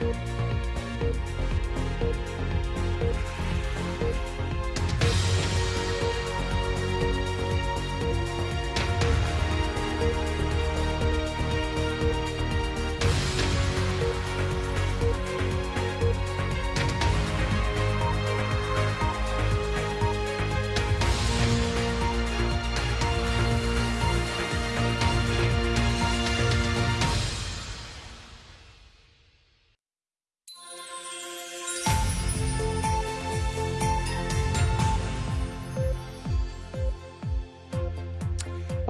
Bye.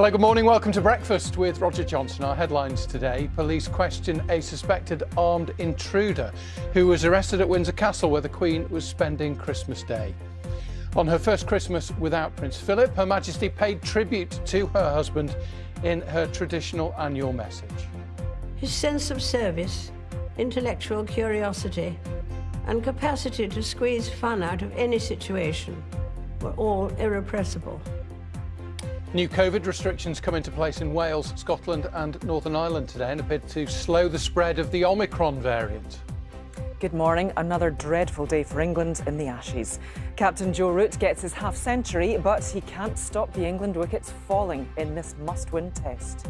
Hello, good morning. Welcome to Breakfast with Roger Johnson. Our headlines today police question a suspected armed intruder who was arrested at Windsor Castle, where the Queen was spending Christmas Day. On her first Christmas without Prince Philip, Her Majesty paid tribute to her husband in her traditional annual message. His sense of service, intellectual curiosity, and capacity to squeeze fun out of any situation were all irrepressible. New COVID restrictions come into place in Wales, Scotland and Northern Ireland today in a bid to slow the spread of the Omicron variant. Good morning. Another dreadful day for England in the Ashes. Captain Joe Root gets his half century, but he can't stop the England wickets falling in this must win test.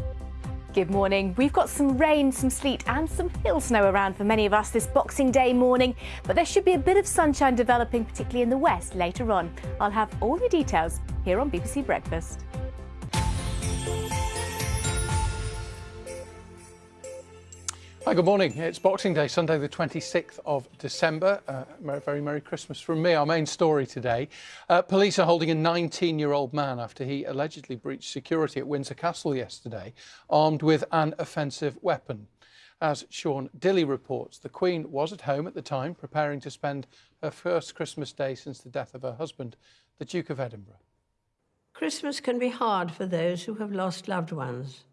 Good morning. We've got some rain, some sleet, and some hill snow around for many of us this Boxing Day morning, but there should be a bit of sunshine developing, particularly in the west later on. I'll have all the details here on BBC Breakfast. Hi, good morning. It's Boxing Day, Sunday, the 26th of December. Uh, very Merry Christmas from me. Our main story today uh, police are holding a 19 year old man after he allegedly breached security at Windsor Castle yesterday, armed with an offensive weapon. As Sean Dilley reports, the Queen was at home at the time, preparing to spend her first Christmas Day since the death of her husband, the Duke of Edinburgh. Christmas can be hard for those who have lost loved ones.